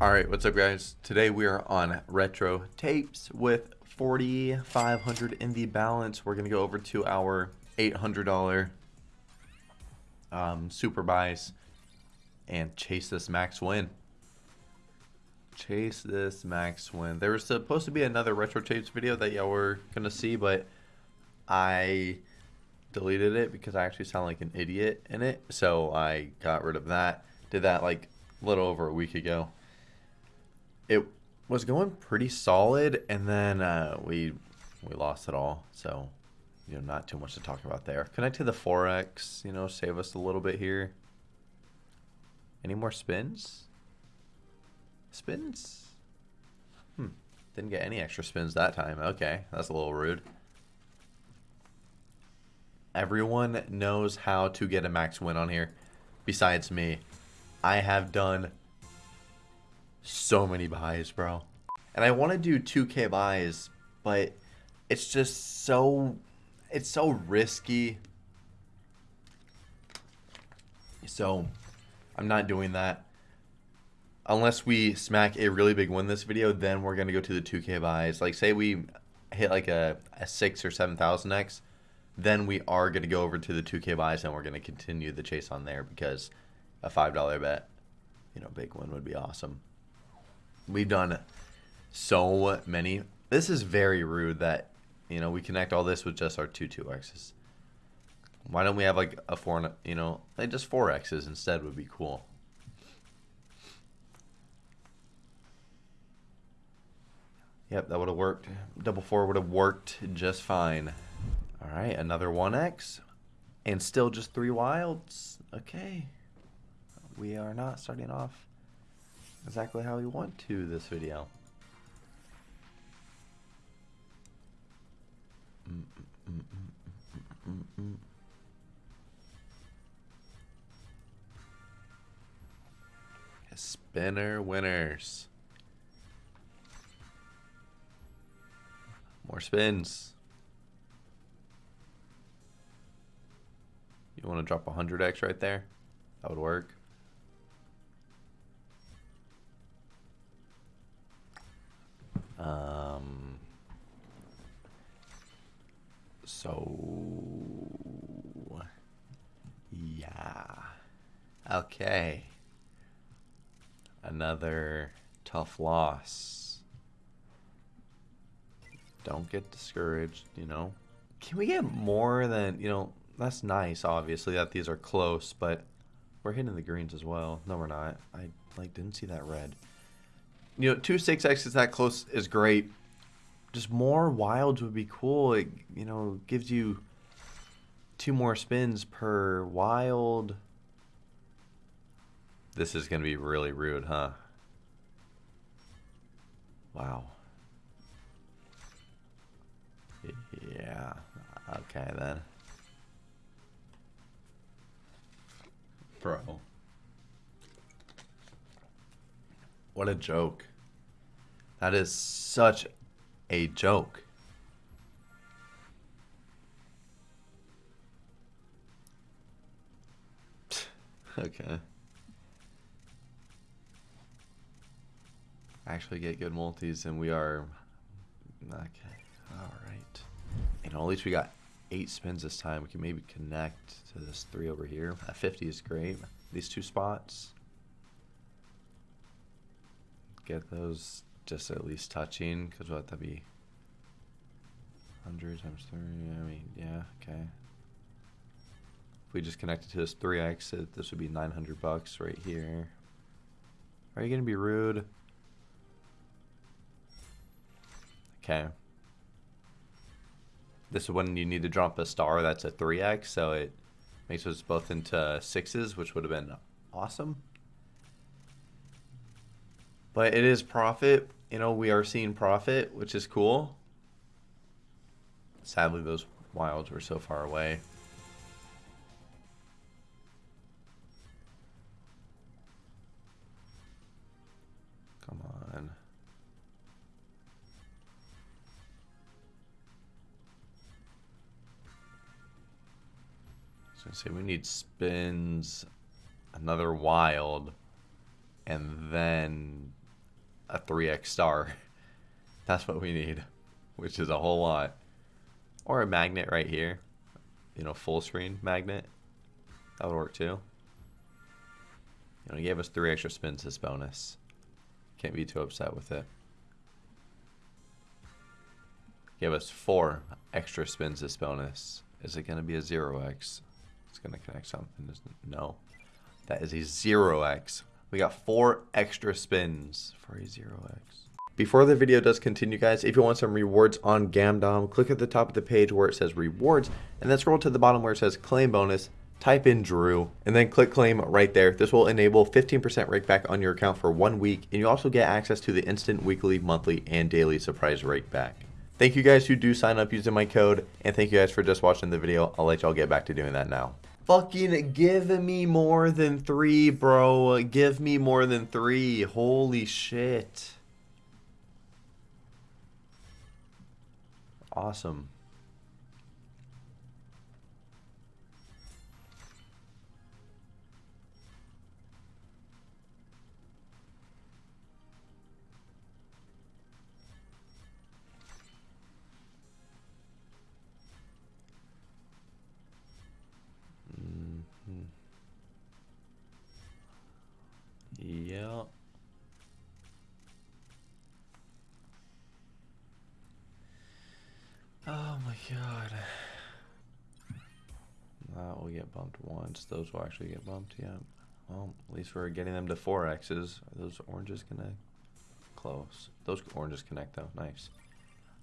All right, what's up, guys? Today we are on retro tapes with 4,500 in the balance. We're gonna go over to our $800 um, super buys and chase this max win. Chase this max win. There was supposed to be another retro tapes video that y'all were gonna see, but I deleted it because I actually sound like an idiot in it. So I got rid of that. Did that like a little over a week ago it was going pretty solid, and then uh, we we lost it all. So, you know, not too much to talk about there. Connect to the 4x, you know, save us a little bit here. Any more spins? Spins? Hmm. Didn't get any extra spins that time. Okay, that's a little rude. Everyone knows how to get a max win on here, besides me. I have done so many buys, bro. And I want to do 2k buys, but it's just so it's so risky. So I'm not doing that. Unless we smack a really big win this video, then we're gonna go to the 2k buys. Like say we hit like a, a six or seven thousand X, then we are gonna go over to the 2k buys and we're gonna continue the chase on there because a five dollar bet, you know, big win would be awesome. We've done so many. This is very rude that, you know, we connect all this with just our two 2Xs. Why don't we have like a 4, you know, like just 4Xs instead would be cool. Yep, that would have worked. Double 4 would have worked just fine. All right, another 1X. And still just three wilds. Okay. We are not starting off exactly how we want to this video. Spinner winners. More spins. You want to drop 100x right there? That would work. Um, so, yeah. Okay. Another tough loss. Don't get discouraged, you know. Can we get more than, you know, that's nice, obviously, that these are close, but we're hitting the greens as well. No, we're not. I, like, didn't see that red you know, two 6X is that close is great. Just more wilds would be cool. It, you know, gives you two more spins per wild. This is going to be really rude, huh? Wow. Yeah. Okay, then. Bro. What a joke. That is such a joke. okay. Actually get good multis and we are... Okay. Alright. Know, at least we got eight spins this time. We can maybe connect to this three over here. A 50 is great. These two spots get those just at least touching, because what that'd be? 100 times 3, I mean, yeah, okay. If we just connect it to this 3x, this would be 900 bucks right here. Are you going to be rude? Okay. This is when you need to drop a star that's a 3x, so it makes us both into sixes, which would have been awesome. But it is profit. You know, we are seeing profit, which is cool. Sadly, those wilds were so far away. Come on. So say we need spins, another wild, and then a 3x star. That's what we need, which is a whole lot. Or a magnet right here. You know, full screen magnet. That would work too. You know, he gave us three extra spins this bonus. Can't be too upset with it. Give us four extra spins this bonus. Is it going to be a 0x? It's going to connect something? No. That is a 0x. We got four extra spins for a 0x. Before the video does continue, guys, if you want some rewards on Gamdom, click at the top of the page where it says rewards, and then scroll to the bottom where it says claim bonus, type in Drew, and then click claim right there. This will enable 15% rake back on your account for one week, and you also get access to the instant weekly, monthly, and daily surprise rake back. Thank you guys who do sign up using my code, and thank you guys for just watching the video. I'll let y'all get back to doing that now. Fucking give me more than three, bro. Give me more than three. Holy shit. Awesome. Yeah. Oh my god. That will get bumped once. Those will actually get bumped, yeah. Well, at least we're getting them to 4x's. Are those oranges gonna close? Those oranges connect though, nice.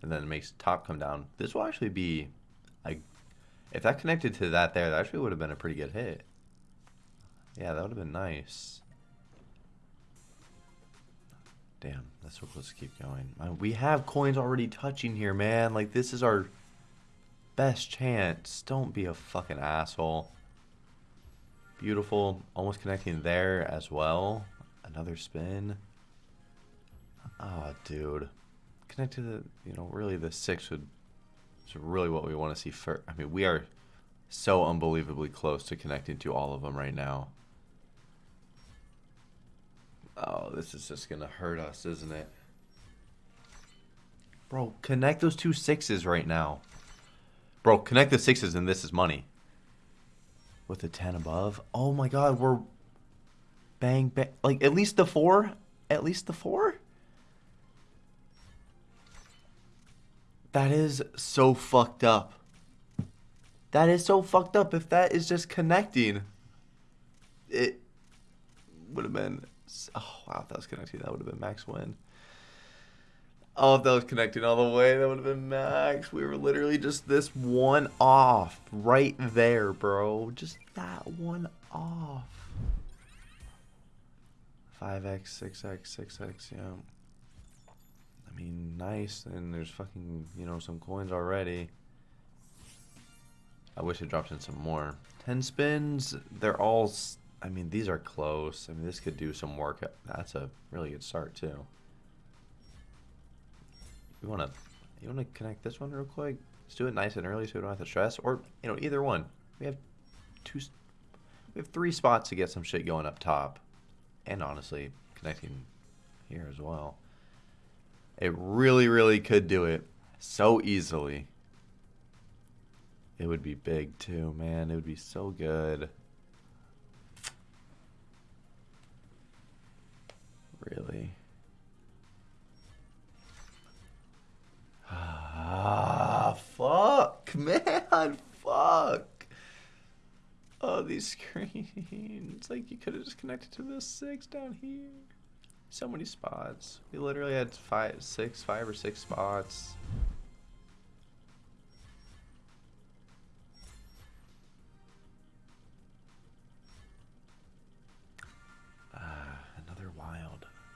And then it makes top come down. This will actually be like if that connected to that there, that actually would have been a pretty good hit. Yeah, that would have been nice. Damn, that's so close to keep going. Man, we have coins already touching here, man. Like, this is our best chance. Don't be a fucking asshole. Beautiful. Almost connecting there as well. Another spin. Oh, dude. Connect to the, you know, really the six would is really what we want to see first. I mean, we are so unbelievably close to connecting to all of them right now. Oh, this is just gonna hurt us, isn't it? Bro, connect those two sixes right now. Bro, connect the sixes and this is money. With the 10 above. Oh my god, we're... Bang, bang. Like, at least the four? At least the four? That is so fucked up. That is so fucked up. If that is just connecting, it would have been Oh, wow, if that was connecting, that would have been max win. Oh, if that was connecting all the way, that would have been max. We were literally just this one off right there, bro. Just that one off. 5x, 6x, 6x, yeah. I mean, nice. And there's fucking, you know, some coins already. I wish it dropped in some more. 10 spins, they're all I mean, these are close. I mean, this could do some work. That's a really good start, too. You want to you want to connect this one real quick? Let's do it nice and early so we don't have to stress. Or, you know, either one. We have two... We have three spots to get some shit going up top. And honestly, connecting here as well. It really, really could do it so easily. It would be big, too, man. It would be so good. Really? Ah, fuck, man, fuck. Oh, these screens. It's like, you could have just connected to the six down here. So many spots. We literally had five, six, five or six spots.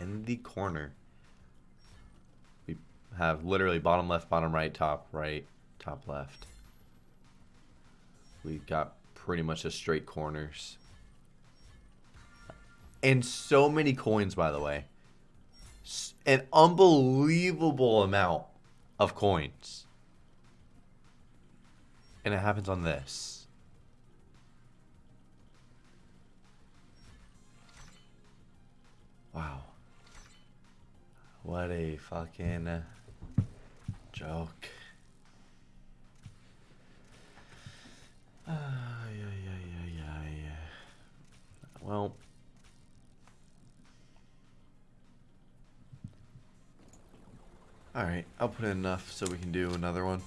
In the corner. We have literally bottom left, bottom right, top right, top left. We've got pretty much just straight corners. And so many coins, by the way. An unbelievable amount of coins. And it happens on this. Wow. What a fucking joke. Uh, yeah, yeah. Well. Alright, I'll put in enough so we can do another one.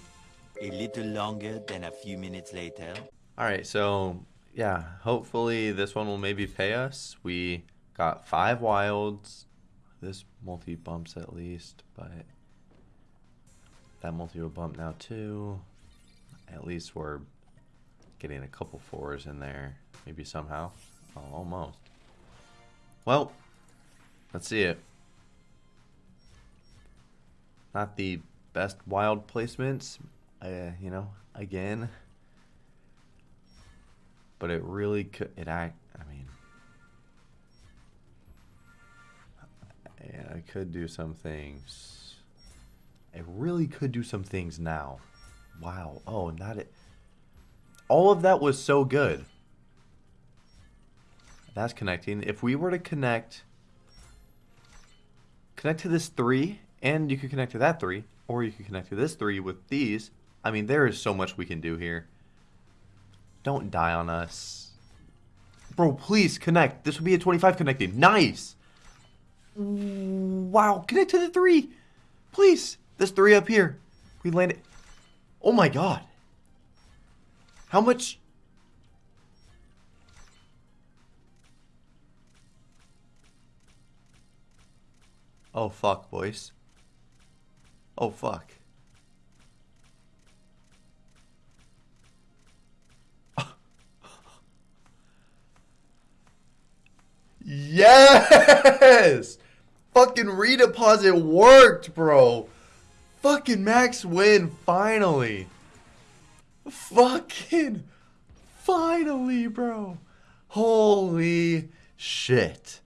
A little longer than a few minutes later. Alright, so yeah, hopefully this one will maybe pay us. We got five wilds. This multi bumps at least, but that multi will bump now too. At least we're getting a couple fours in there. Maybe somehow. Oh, almost. Well, let's see it. Not the best wild placements, uh, you know, again. But it really could, it act, I mean, yeah, I could do some things. I really could do some things now. Wow. Oh, not it. All of that was so good. That's connecting. If we were to connect, connect to this three, and you could connect to that three, or you could connect to this three with these. I mean, there is so much we can do here. Don't die on us. Bro, please connect. This would be a 25 connecting. Nice. Wow, connect to the three. Please. This three up here. We landed. Oh my god. How much? Oh fuck, boys. Oh fuck. Yes! Fucking redeposit worked, bro. Fucking max win, finally. Fucking finally, bro. Holy shit.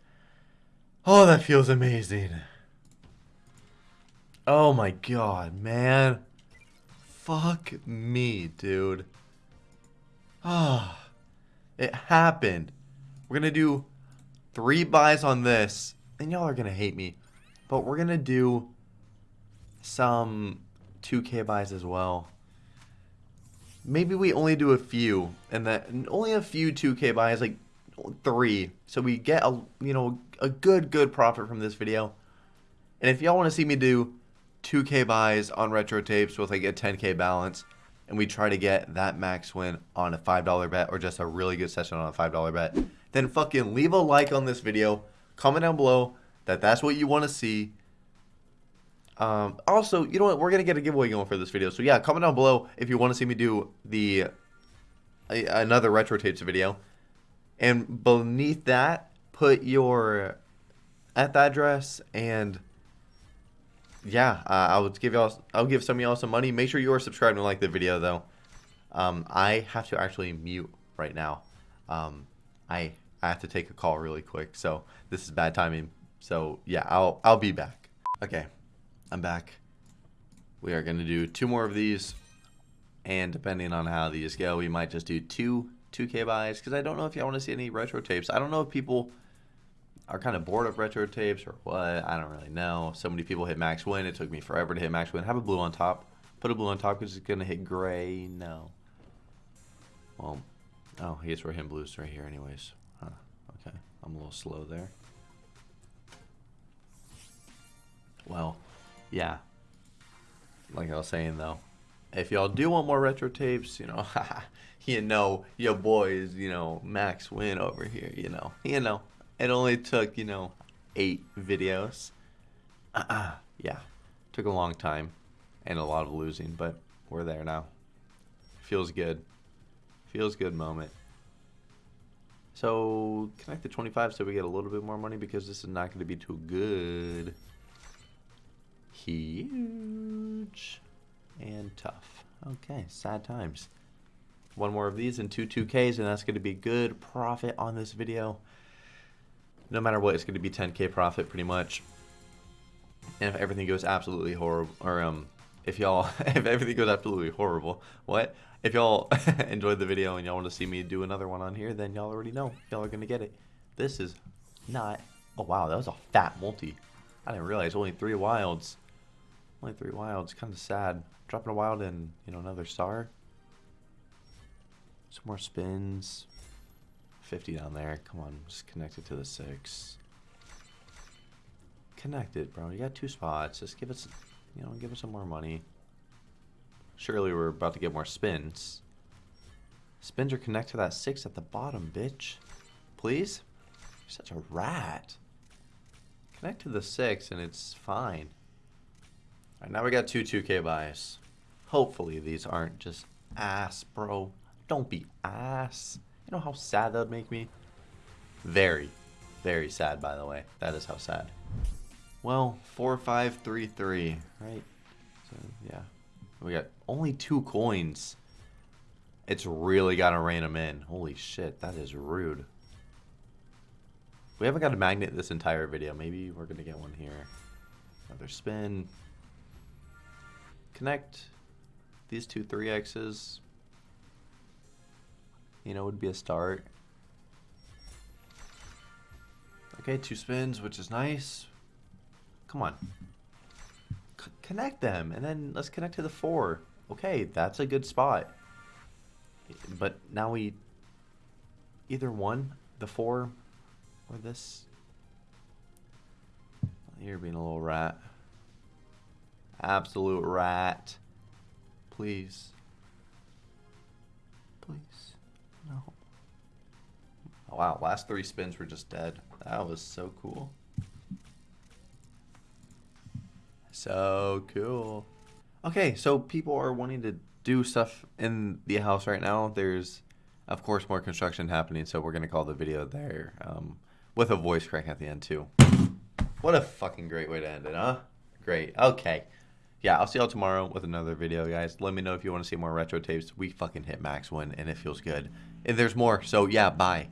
Oh, that feels amazing. Oh my god, man. Fuck me, dude. Ah. it happened. We're gonna do three buys on this. And y'all are gonna hate me. But we're gonna do some 2k buys as well. Maybe we only do a few, and that only a few 2k buys, like three, so we get a you know a good good profit from this video. And if y'all want to see me do 2k buys on retro tapes with like a 10k balance, and we try to get that max win on a $5 bet or just a really good session on a $5 bet, then fucking leave a like on this video, comment down below that that's what you want to see. Um, also, you know what? We're gonna get a giveaway going for this video. So yeah, comment down below if you want to see me do the a, another retro tapes video, and beneath that, put your the address and yeah, uh, I'll give y'all. I'll give some of y'all some money. Make sure you are subscribed and like the video though. Um, I have to actually mute right now. Um, I I have to take a call really quick, so this is bad timing. So yeah, I'll I'll be back. Okay. I'm back. We are to do two more of these. And depending on how these go, we might just do two 2K buys. Because I don't know if y'all want to see any retro tapes. I don't know if people are kind of bored of retro tapes or what. I don't really know. So many people hit max win. It took me forever to hit max win. Have a blue on top. Put a blue on top because it's to hit gray. No. Well, oh, I guess we're blues right here anyways. I'm a little slow there. Well, yeah. Like I was saying though, if y'all do want more retro tapes, you know, you know, your boys, you know, Max Win over here, you know, you know, it only took, you know, eight videos. Uh-uh. Yeah, took a long time and a lot of losing, but we're there now. Feels good. Feels good moment. So connect the 25 so we get a little bit more money because this is not going to be too good huge and tough. Okay, sad times. One more of these and two 2Ks, and that's going to be good profit on this video. No matter what, it's going to be 10K profit pretty much. And if everything goes absolutely horrible, or um, if y'all, if everything goes absolutely horrible, what? If y'all enjoyed the video and y'all want to see me do another one on here, then y'all already know. Y'all are going to get it. This is not, oh wow, that was a fat multi. I didn't realize only three wilds. Only three wilds. Kind of sad. Dropping a wild and, you know, another star. Some more spins. 50 down there. Come on, just connect it to the six. Connect it, bro. You got two spots. Just give us, you know, give us some more money. Surely we're about to get more spins. Spins or connect to that six at the bottom, bitch. Please? You're such a rat. Connect to the six and it's fine. Alright, now we got two 2k buys. Hopefully these aren't just ass, bro. Don't be ass. You know how sad that would make me? Very, very sad, by the way. That is how sad. Well, 4533, right? So, yeah. We got only two coins. It's really got to rein them in. Holy shit, that is rude. We haven't got a magnet this entire video. Maybe we're going to get one here. Another spin. Connect these two 3Xs. You know, would be a start. Okay, two spins, which is nice. Come on. Connect them, and then let's connect to the four. Okay, that's a good spot. But now we... Either one, the four, or this. You're being a little rat. Absolute rat. Please. Please. No. Oh, wow, last three spins were just dead. That was so cool. So cool. Okay, so people are wanting to do stuff in the house right now. There's, of course, more construction happening, so we're going to call the video there um, with a voice crack at the end, too. What a fucking great way to end it, huh? Great. Okay. Yeah, I'll see y'all tomorrow with another video, guys. Let me know if you want to see more retro tapes. We fucking hit max win, and it feels good. And there's more, so yeah, bye.